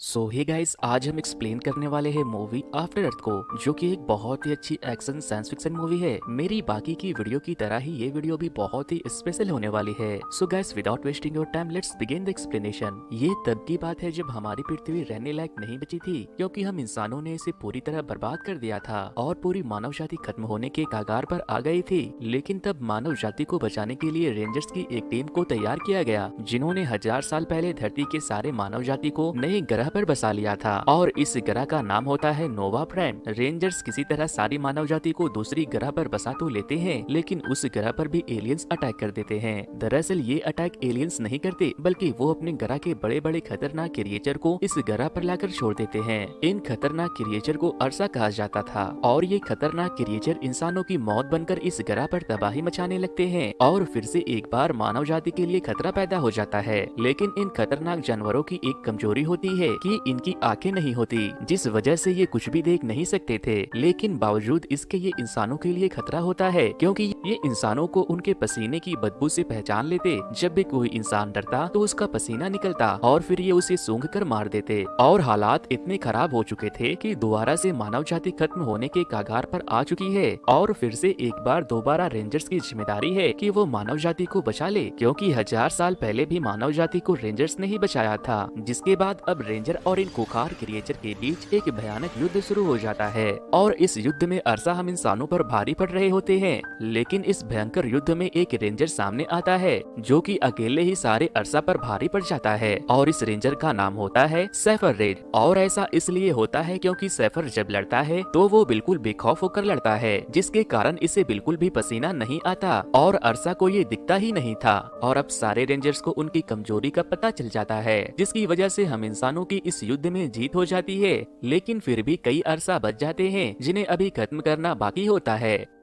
सो hey guys आज हम explain करने वाले हैं मूवी आफ्टर अर्थ को, जो कि एक बहुत ही अच्छी एक्शन साइंस फिक्शन मूवी है। मेरी बाकी की वीडियो की तरह ही ये वीडियो भी बहुत ही स्पेशल होने वाली है। So guys without wasting your time let's begin the explanation ये तब की बात है जब हमारी पृथ्वी रहने लायक नहीं बची थी, क्योंकि हम इंसानों ने इसे पूरी तरह बर्बाद कर दिया था और पूरी मानव जाति खत्म होने के कागार पर आ गई थी। लेकिन तब मानव जाति को बचाने के लिए रेंजर्स की एक टीम को तैयार किया गया, जिन्होंने हज़ार साल पहले धरती के सारे मानव जाति को नए ग्रह ग्रह पर बसा लिया था। और इस ग्रह का नाम होता है नोवा प्राइम रेंजर्स किसी तरह सारी मानव जाति को दूसरी ग्रह पर बसा तो लेते हैं, लेकिन उस ग्रह पर भी एलियंस अटैक कर देते हैं। दरअसल ये अटैक एलियंस नहीं करते, बल्कि वो अपने ग्रह के बड़े बड़े खतरनाक क्रिएचर को इस ग्रह पर लाकर छोड़ देते हैं। इन खतरनाक क्रिएचर को अरसा कहा जाता था। और ये खतरनाक क्रिएचर इंसानों की मौत बनकर इस ग्रह पर तबाही मचाने लगते हैं। और फिर से एक बार मानव जाति के लिए खतरा पैदा हो जाता है। लेकिन इन खतरनाक जानवरों की एक कमज़ोरी होती है कि इनकी आँखें नहीं होती, जिस वजह से ये कुछ भी देख नहीं सकते थे। लेकिन बावजूद इसके ये इंसानों के लिए खतरा होता है, क्योंकि ये इंसानों को उनके पसीने की बदबू से पहचान लेते। जब भी कोई इंसान डरता तो उसका पसीना निकलता, और फिर ये उसे सूंघ कर मार देते। और हालात इतने खराब हो चुके थे कि दोबारा से मानव जाति खत्म होने के कागार पर आ चुकी है। और फिर से एक बार दोबारा रेंजर्स की ज़िम्मेदारी है कि वो मानव जाति को बचा ले, क्योंकि हज़ार साल पहले भी मानव जाति को रेंजर्स ने ही बचाया था, जिसके बाद अब रेंजर रेंजर और इन कुखार क्रिएचर के बीच एक भयानक युद्ध शुरू हो जाता है। और इस युद्ध में अरसा हम इंसानों पर भारी पड़ रहे होते हैं। लेकिन इस भयंकर युद्ध में एक रेंजर सामने आता है, जो कि अकेले ही सारे अरसा पर भारी पड़ जाता है। और इस रेंजर का नाम होता है सैफर रेड और ऐसा इसलिए होता है क्योंकि सैफर जब लड़ता है तो वो बिल्कुल बेखौफ होकर लड़ता है, जिसके कारण इसे बिल्कुल भी पसीना नहीं आता। और अरसा को ये दिखता ही नहीं था। और अब सारे रेंजर्स को उनकी कमज़ोरी का पता चल जाता है, जिसकी वजह से हम इंसानों की इस युद्ध में जीत हो जाती है, लेकिन फिर भी कई अरसा बच जाते हैं, जिन्हें अभी खत्म करना बाकी होता है।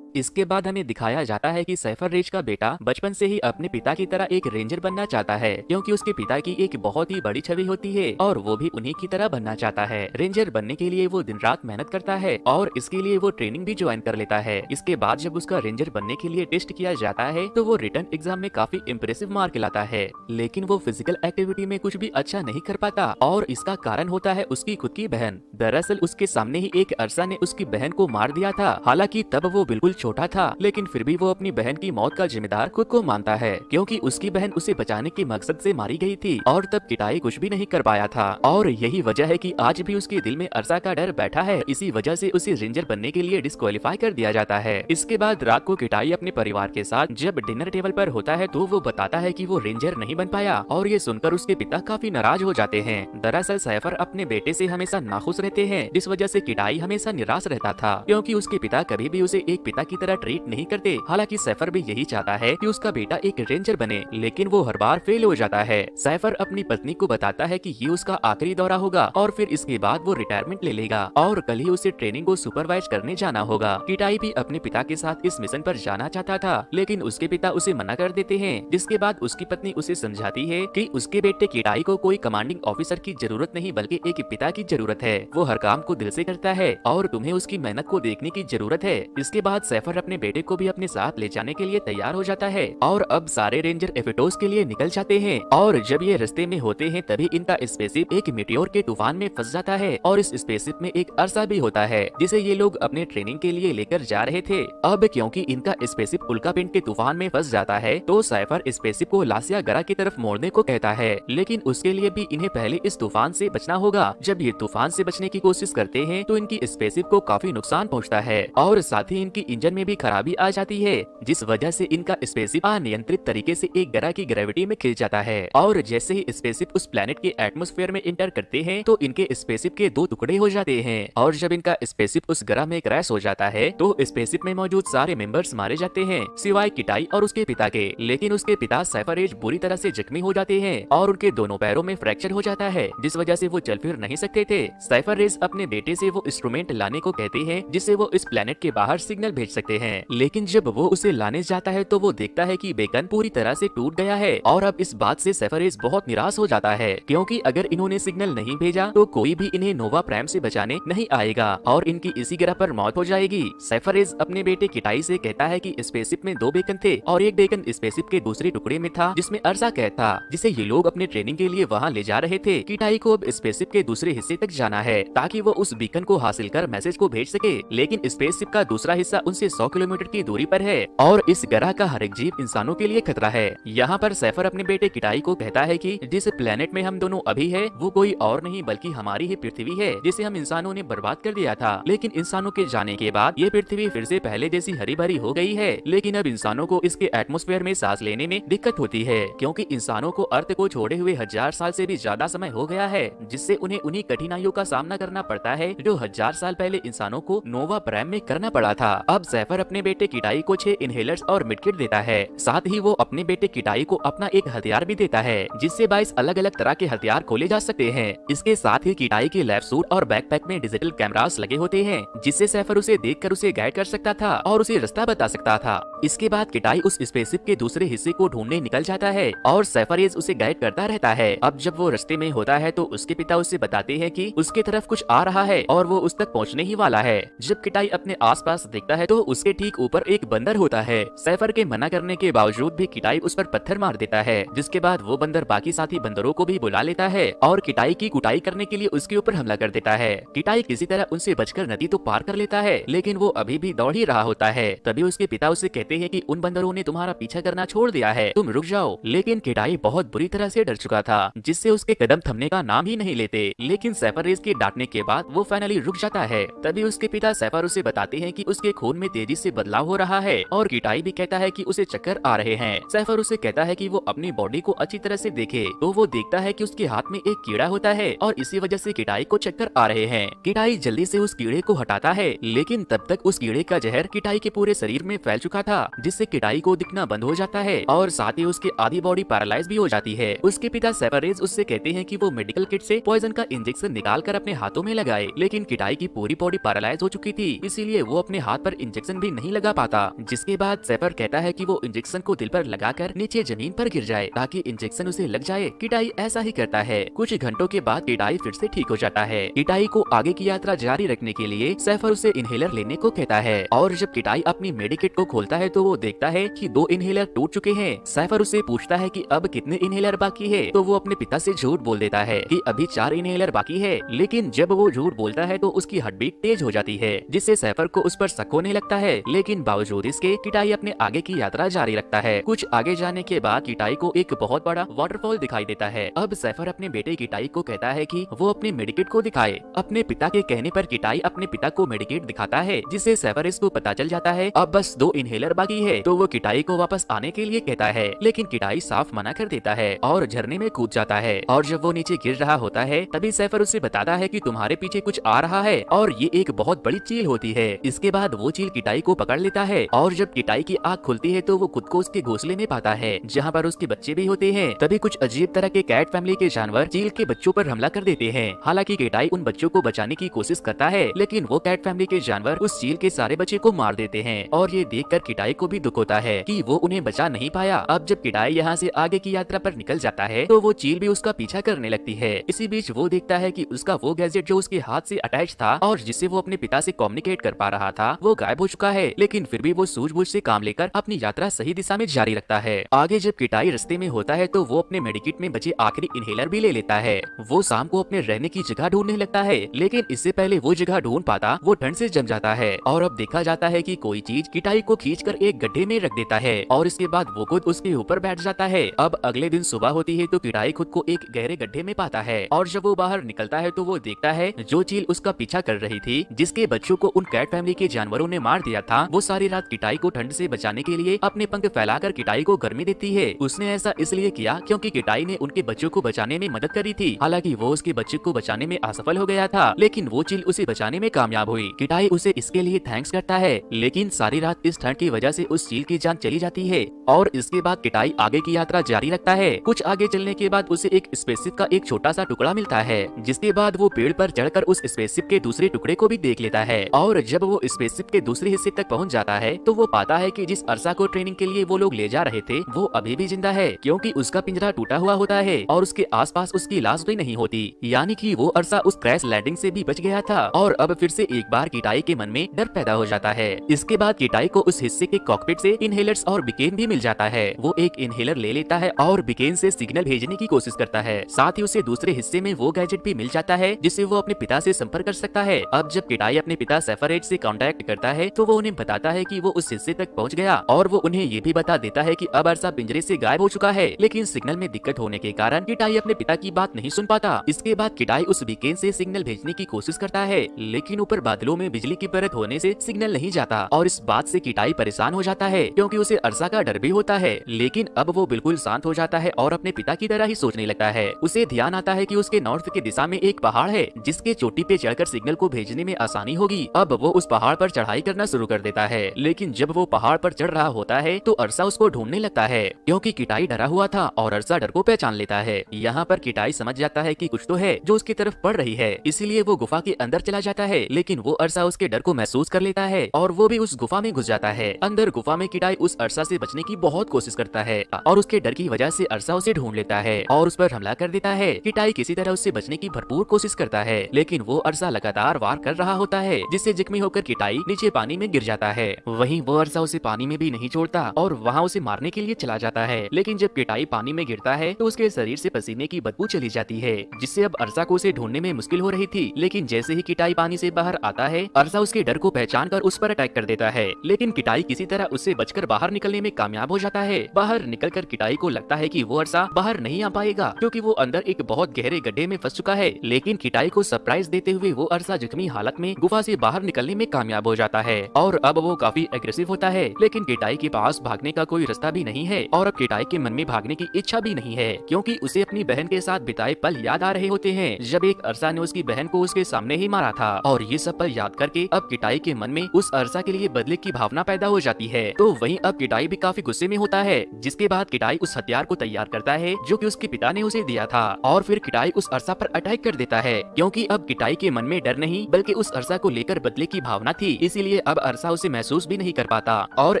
इसके बाद हमें दिखाया जाता है कि सैफर रेज का बेटा बचपन से ही अपने पिता की तरह एक रेंजर बनना चाहता है, क्योंकि उसके पिता की एक बहुत ही बड़ी छवि होती है, और वो भी उन्हीं की तरह बनना चाहता है। रेंजर बनने के लिए वो दिन रात मेहनत करता है, और इसके लिए वो ट्रेनिंग भी ज्वाइन कर लेता है। इसके बाद जब उसका रेंजर बनने के लिए टेस्ट किया जाता है तो वो रिटर्न एग्ज़ाम में काफ़ी इम्प्रेसिव मार्क लाता है, लेकिन वो फ़िज़िकल एक्टिविटी में कुछ भी अच्छा नहीं कर पाता, और इसका कारण होता है उसकी खुद की बहन। दरअसल उसके सामने ही एक अरसा ने उसकी बहन को मार दिया था, हालाँकि तब वो बिल्कुल छोटा था, लेकिन फिर भी वो अपनी बहन की मौत का जिम्मेदार खुद को मानता है, क्योंकि उसकी बहन उसे बचाने के मकसद से मारी गई थी, और तब किटाई कुछ भी नहीं कर पाया था। और यही वजह है कि आज भी उसके दिल में अरसा का डर बैठा है, इसी वजह से उसे रेंजर बनने के लिए डिस्कालीफाई कर दिया जाता है। इसके बाद रात को किटाई अपने परिवार के साथ जब डिनर टेबल पर होता है तो वो बताता है कि वो रेंजर नहीं बन पाया, और ये सुनकर उसके पिता काफ़ी नाराज़ हो जाते हैं। दरअसल सैफर अपने बेटे से हमेशा नाखुश रहते हैं, जिस वजह से किटाई हमेशा निराश रहता था, क्योंकि उसके पिता कभी भी उसे एक पिता की तरह ट्रीट नहीं करते। हालाँकि सैफर भी यही चाहता है कि उसका बेटा एक रेंजर बने, लेकिन वो हर बार फेल हो जाता है। सैफर अपनी पत्नी को बताता है कि ये उसका आखिरी दौरा होगा, और फिर इसके बाद वो रिटायरमेंट ले लेगा, और कल ही उसे ट्रेनिंग को सुपरवाइज करने जाना होगा। किटाई भी अपने पिता के साथ इस मिशन पर जाना चाहता था, लेकिन उसके पिता उसे मना कर देते हैं, जिसके बाद उसकी पत्नी उसे समझाती है कि उसके बेटे किटाई को कोई कमांडिंग ऑफिसर की ज़रूरत नहीं, बल्कि एक पिता की ज़रूरत है। वो हर काम को दिल से करता है, और तुम्हें उसकी मेहनत को देखने की ज़रूरत है। इसके बाद सैफर अपने बेटे को भी अपने साथ ले जाने के लिए तैयार हो जाता है और अब सारे रेंजर एफिटोस के लिए निकल जाते हैं। और जब ये रस्ते में होते हैं, तभी इनका स्पेसिप एक मिट्योर के तूफ़ान में फंस जाता है और इस स्पेसिप में एक अरसा भी होता है, जिसे ये लोग अपने ट्रेनिंग के लिए लेकर जा रहे थे। अब क्योंकि इनका स्पेसिप उल्का पिंड के तूफ़ान में फंस जाता है तो साइफर स्पेसिप को लासिया गरा की तरफ़ मोड़ने को कहता है। लेकिन उसके लिए भी इन्हें पहले इस तूफ़ान से बचना होगा। जब ये तूफ़ान से बचने की कोशिश करते हैं तो इनकी स्पेसिप को काफ़ी नुकसान पहुँचता है और साथ ही इनकी इंजन में भी खराबी आ जाती है, जिस वजह से इनका स्पेसिप अनियंत्रित तरीके से एक ग्रह की ग्रेविटी में खिल जाता है। और जैसे ही स्पेसिप उस प्लेनेट के एटमोस्फेयर में इंटर करते हैं तो इनके स्पेसिप के दो टुकड़े हो जाते हैं। और जब इनका स्पेसिप उस ग्रह में क्रैश हो जाता है तो स्पेसिप में मौजूद सारे मेंबर्स मारे जाते हैं, सिवाय किटाई और उसके पिता के। लेकिन उसके पिता सैफरेज बुरी तरह से जख्मी हो जाते हैं, और उनके दोनों पैरों में फ्रैक्चर हो जाता है, जिस वजह से वो चल फिर नहीं सकते थे। सैफरेज अपने बेटे से वो इंस्ट्रूमेंट लाने को कहते हैं जिससे वो इस प्लेनेट के बाहर सिग्नल भेज सकते हैं। लेकिन जब वो उसे लाने जाता है तो वो देखता है कि बेकन पूरी तरह से टूट गया है और अब इस बात से सेफरेज बहुत निराश हो जाता है, क्योंकि अगर इन्होंने सिग्नल नहीं भेजा तो कोई भी इन्हें नोवा प्राइम से बचाने नहीं आएगा और इनकी इसी ग्रह पर मौत हो जाएगी। सेफरेज अपने बेटे किटाई से कहता है कि स्पेसिप में दो बेकन थे और एक बेकन स्पेसिप के दूसरे टुकड़े में था, जिसमें अर्जा कैद था जिसे ये लोग अपने ट्रेनिंग के लिए वहाँ ले जा रहे थे। किटाई को अब स्पेसिप के दूसरे हिस्से तक जाना है, ताकि वो उस बीकन को हासिल कर मैसेज को भेज सके। लेकिन स्पेसशिप का दूसरा हिस्सा उनसे 100 किलोमीटर की दूरी पर है और इस ग्रह का हर एक जीव इंसानों के लिए खतरा है। यहाँ पर सैफर अपने बेटे किटाई को कहता है कि जिस प्लेनेट में हम दोनों अभी है, वो कोई और नहीं बल्कि हमारी ही पृथ्वी है, जिसे हम इंसानों ने बर्बाद कर दिया था। लेकिन इंसानों के जाने के बाद ये पृथ्वी फिर से पहले जैसी हरी भरी हो गई है। लेकिन अब इंसानों को इसके एटमोस्फेयर में सांस लेने में दिक्कत होती है, क्योंकि इंसानों को अर्थ को छोड़े हुए हज़ार साल से भी ज़्यादा समय हो गया है, जिससे उन्हें उन्हीं कठिनाइयों का सामना करना पड़ता है, जो हज़ार साल पहले इंसानों को नोवा प्राइम में करना पड़ा था। अब सैफर अपने बेटे किटाई को छह इनहेलर्स और मिडकिट देता है। साथ ही वो अपने बेटे किटाई को अपना एक हथियार भी देता है, जिससे बाईस अलग अलग तरह के हथियार खोले जा सकते हैं। इसके साथ ही किटाई के लैब सूट और बैकपैक में डिजिटल कैमरास लगे होते हैं, जिससे सैफर उसे देखकर उसे गाइड कर सकता था और उसे रास्ता बता सकता था। इसके बाद किटाई उस स्पेसिप के दूसरे हिस्से को ढूँढने निकल जाता है और सैफरेज उसे गाइड करता रहता है। अब जब वो रास्ते में होता है तो उसके पिता उसे बताते हैं कि उसके तरफ़ कुछ आ रहा है और वो उस तक पहुँचने ही वाला है। जब किटाई अपने आसपास देखता है तो उसके ठीक ऊपर एक बंदर होता है। सैफर के मना करने के बावजूद भी किटाई उस पर पत्थर मार देता है, जिसके बाद वो बंदर बाकी साथी बंदरों को भी बुला लेता है और किटाई की कुटाई करने के लिए उसके ऊपर हमला कर देता है। किटाई किसी तरह उनसे बचकर नदी तो पार कर लेता है, लेकिन वो अभी भी दौड़ ही रहा होता है। तभी उसके पिता उसे कहते हैं की उन बंदरों ने तुम्हारा पीछा करना छोड़ दिया है, तुम रुक जाओ। लेकिन किटाई बहुत बुरी तरह से डर चुका था, जिससे उसके कदम थमने का नाम ही नहीं लेते। लेकिन सैफर रेस के डांटने के बाद वो फाइनली रुक जाता है। तभी उसके पिता सैफर उसे बताते हैं कि उसके खून में तेज़ी से बदलाव हो रहा है और किटाई भी कहता है कि उसे चक्कर आ रहे हैं। सैफर उसे कहता है कि वो अपनी बॉडी को अच्छी तरह से देखे तो वो देखता है कि उसके हाथ में एक कीड़ा होता है और इसी वजह से किटाई को चक्कर आ रहे हैं। किटाई जल्दी से उस कीड़े को हटाता है, लेकिन तब तक उस कीड़े का जहर किटाई के पूरे शरीर में फैल चुका था, जिससे किटाई को दिखना बंद हो जाता है और साथ ही उसके आधी बॉडी पैरालाइज भी हो जाती है। उसके पिता सेपरेज उससे कहते हैं की वो मेडिकल किट ऐसी पॉइजन का इंजेक्शन निकाल कर अपने हाथों में लगाए, लेकिन किटाई की पूरी बॉडी पैरालाइज हो चुकी थी, इसीलिए वो अपने हाथ पर इंजेक्शन भी नहीं लगा पाता। जिसके बाद सेपर कहता है कि वो इंजेक्शन को दिल पर लगाकर नीचे ज़मीन पर गिर जाए, ताकि इंजेक्शन उसे लग जाए। किटाई ऐसा ही करता है। कुछ घंटों के बाद किटाई फिर से ठीक हो जाता है। किटाई को आगे की यात्रा जारी रखने के लिए सैफर उसे इनहेलर लेने को कहता है। और जब किटाई अपनी मेडिकेट को खोलता है तो वो देखता है कि दो इनहेलर टूट चुके हैं। सैफर उसे पूछता है कि अब कितने इनहेलर बाकी है? तो वो अपने पिता से झूठ बोल देता है कि अभी चार इनहेलर बाकी है। लेकिन जब वो झूठ बोलता है तो उसकी हड्डी तेज हो जाती है, जिससे सैफर को उस पर शक होने लगता है, लेकिन बावजूद इसके किटाई अपने आगे की यात्रा जारी रखता है। कुछ आगे जाने के बाद किटाई को एक बहुत बड़ा वाटरफॉल दिखाई देता है। अब सैफर अपने बेटे किटाई को कहता है की वो अपने मेडिकेट को दिखाए। अपने पिता के कहने पर किटाई अपने पिता को मेडिकेट दिखाता है, जिससे सैफर इसको पता चल जाता है, अब बस दो इनहेलर बाकी है। तो वो किटाई को वापस आने के लिए कहता है, लेकिन किटाई साफ़ मना कर देता है और झरने में कूद जाता है। और जब वो नीचे गिर रहा होता है, तभी सैफर उसे बताता है कि तुम्हारे पीछे कुछ आ रहा है और ये एक बहुत बड़ी चील होती है। इसके बाद वो चील किटाई को पकड़ लेता है और जब किटाई की आँख खुलती है तो वो खुद को उसके घोसले में पाता है, जहाँ पर उसके बच्चे भी होते हैं। तभी कुछ अजीब तरह के कैट फैमिली के जानवर चील के बच्चों पर हमला कर देते हैं। हालाँकि किटाई उन बच्चों को बचाने की कोशिश करता है, लेकिन वो कैट फैमिली के जानवर उस चील के सारे बच्चे को मार देते हैं और ये देख कर किटाई को भी दुख होता है की वो उन्हें बचा नहीं पाया। अब जब किटाई यहाँ ऐसी आगे की यात्रा आरोप निकल जाता है तो वो चील भी उसका पीछा करने लगती है। इसी बीच वो देखता है की उसका वो गैजेट जो उसके हाथ ऐसी अटैच था और जिससे वो अपने पिता ऐसी कम्युनिकेट कर पा रहा था, वो गायब हो चुका है, लेकिन फिर भी वो सूझबूझ से काम लेकर अपनी यात्रा सही दिशा में जारी रखता है। आगे जब किटाई रस्ते में होता है तो वो अपने मेडिकेट में बचे आखिरी इनहेलर भी ले लेता है। वो शाम को अपने रहने की जगह ढूँढने लगता है, लेकिन इससे पहले वो जगह ढूंढ पाता, वो ठंड से जम जाता है। और अब देखा जाता है कि कोई चीज़ किटाई को खींच कर एक गड्ढे में रख देता है, और इसके बाद वो खुद उसके ऊपर बैठ जाता है। अब अगले दिन सुबह होती है तो किटाई खुद को एक गहरे गड्ढे में पाता है, और जब वो बाहर निकलता है तो वो देखता है, जो चील उसका पीछा कर रही थी, जिसके बच्चों को उन कैट फैमिली के जानवरों ने मार दिया था। वो सारी रात किटाई को ठंड से बचाने के लिए अपने पंख फैलाकर किटाई को गर्मी देती है। उसने ऐसा इसलिए किया क्योंकि किटाई ने उनके बच्चों को बचाने में मदद करी थी। हालाँकि वो उसके बच्चे को बचाने में असफल हो गया था, लेकिन वो चील उसे बचाने में कामयाब हुई। किटाई उसे इसके लिए थैंक्स करता है, लेकिन सारी रात इस ठंड की वजह से उस चील की जान चली जाती है, और इसके बाद किटाई आगे की यात्रा जारी रखता है। कुछ आगे चलने के बाद उसे एक स्पेसशिप का एक छोटा सा टुकड़ा मिलता है, जिसके बाद वो पेड़ पर चढ़कर उस स्पेसशिप के दूसरे टुकड़े को भी देख लेता है, और जब वो स्पेसशिप के दूसरे हिस्से तक पहुँच जाता है तो वो पाता है कि जिस अरसा को ट्रेनिंग के लिए वो लोग ले जा रहे थे, वो अभी भी ज़िंदा है, क्योंकि उसका पिंजरा टूटा हुआ होता है और उसके आसपास उसकी लाश भी नहीं होती। यानी कि वो अरसा उस क्रैश लैंडिंग से भी बच गया था और अब फिर से एक बार किटाई के मन में डर पैदा हो जाता है। इसके बाद किटाई को उस हिस्से के कॉकपिट से इनहेलर्स और बिकेन भी मिल जाता है। वो एक इनहेलर ले लेता है और बिकेन से सिग्नल भेजने की कोशिश करता है। साथ ही उसे दूसरे हिस्से में वो गैजेट भी मिल जाता है, जिससे वो अपने पिता से संपर्क कर सकता है। अब जब किटाई अपने पिता सेफरेट से कांटेक्ट करता है तो वो उन्हें बताता है कि वो उस हिस्से तक पहुँच गया और वो उन्हें ये भी बता देता है कि अब अरसा पिंजरे से गायब हो चुका है। लेकिन सिग्नल में दिक्कत होने के कारण किटाई अपने पिता की बात नहीं सुन पाता। इसके बाद किटाई उस बीकेन से सिग्नल भेजने की कोशिश करता है, लेकिन ऊपर बादलों में बिजली की परत होने से सिग्नल नहीं जाता और इस बात से किटाई परेशान हो जाता है, क्योंकि उसे अरसा का डर भी होता है। लेकिन अब वो बिल्कुल शांत हो जाता है और अपने पिता की तरह ही सोचने लगता है। उसे ध्यान आता है कि उसके नॉर्थ की दिशा में एक पहाड़ है, जिसके चोटी पे चढ़कर सिग्नल को भेजने में आसानी होगी। अब वो उस पहाड़ पर चढ़ाई करना शुरू कर देता है। लेकिन जब वो पहाड़ पर चढ़ रहा होता है तो अरसा उसको ढूँढने लगता है, क्योंकि किटाई डरा हुआ था और अरसा डर को पहचान लेता है। यहाँ पर किटाई समझ जाता है कि कुछ तो है जो उसकी तरफ़ पड़ रही है, इसीलिए वो गुफा के अंदर चला जाता है। लेकिन वो अरसा उसके डर को महसूस कर लेता है और वो भी उस गुफा में घुस जाता है। अंदर गुफा में किटाई उस अरसा से बचने की बहुत कोशिश करता है और उसके डर की वजह से अरसा उसे ढूंढ लेता है और उस पर हमला कर देता है। किटाई किसी तरह उससे बचने की भरपूर कोशिश करता है, लेकिन वो अरसा लगातार वार कर रहा होता है, जिससे जख्मी होकर किटाई नीचे पानी में गिर जाता है। वहीं वो अरसा उसे पानी में भी नहीं छोड़ता और वहाँ उसे मारने के लिए चला जाता है। लेकिन जब किटाई पानी में गिरता है तो उसके शरीर से पसीने की बदबू चली जाती है, जिससे अब अरसा को उसे ढूँढने में मुश्किल हो रही थी। लेकिन जैसे ही किटाई पानी से बाहर आता है, अरसा उसके डर को पहचान कर उस पर अटैक कर देता है। लेकिन किटाई किसी तरह उससे बचकर बाहर निकलने में कामयाब हो जाता है। बाहर निकल कर किटाई को लगता है की वो अरसा बाहर नहीं आ पाएगा, क्यूँकी वो अंदर एक बहुत गहरे गड्ढे में फंस चुका है। लेकिन किटाई को सरप्राइज़ देते हुए वो अरसा जख्मी हालत में गुफा से बाहर निकलने में कामयाब हो जाता है। और अब वो काफ़ी एग्रेसिव होता है, लेकिन किटाई के पास भागने का कोई रास्ता भी नहीं है और अब किटाई के मन में भागने की इच्छा भी नहीं है, क्योंकि उसे अपनी बहन के साथ बिताए पल याद आ रहे होते हैं, जब एक अरसा ने उसकी बहन को उसके सामने ही मारा था, और ये सब पल याद करके अब किटाई के मन में उस अरसा के लिए बदले की भावना पैदा हो जाती है। तो वही अब किटाई भी काफ़ी गुस्से में होता है, जिसके बाद किटाई उस हथियार को तैयार करता है, जो की उसके पिता ने उसे दिया था, और फिर किटाई उस अरसा पर अटैक कर देता है, क्योंकि अब किटाई के मन में डर नहीं, बल्कि उस अरसा को लेकर बदले की भावना थी, इसीलिए अब अरसा उसे महसूस भी नहीं कर पाता और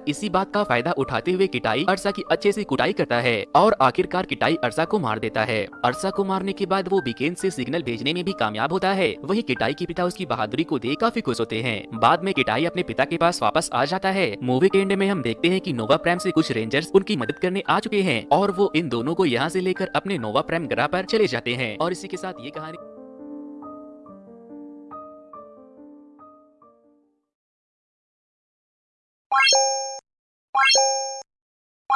इसी बात का फ़ायदा उठाते हुए किटाई अरसा की अच्छे से कुटाई करता है और आखिरकार किटाई अरसा को मार देता है। अरसा को मारने के बाद वो बीकेन से सिग्नल भेजने में भी कामयाब होता है। वही किटाई के पिता उसकी बहादुरी को देख काफ़ी खुश होते हैं। बाद में किटाई अपने पिता के पास वापस आ जाता है। मूवी के एंड में हम देखते हैं की नोवा प्राइम ऐसी कुछ रेंजर्स उनकी मदद करने आ चुके हैं और वो इन दोनों को यहाँ ऐसी लेकर अपने नोवा प्राइम ग्रह आरोप चले जाते हैं। और इसी के साथ ये कहानी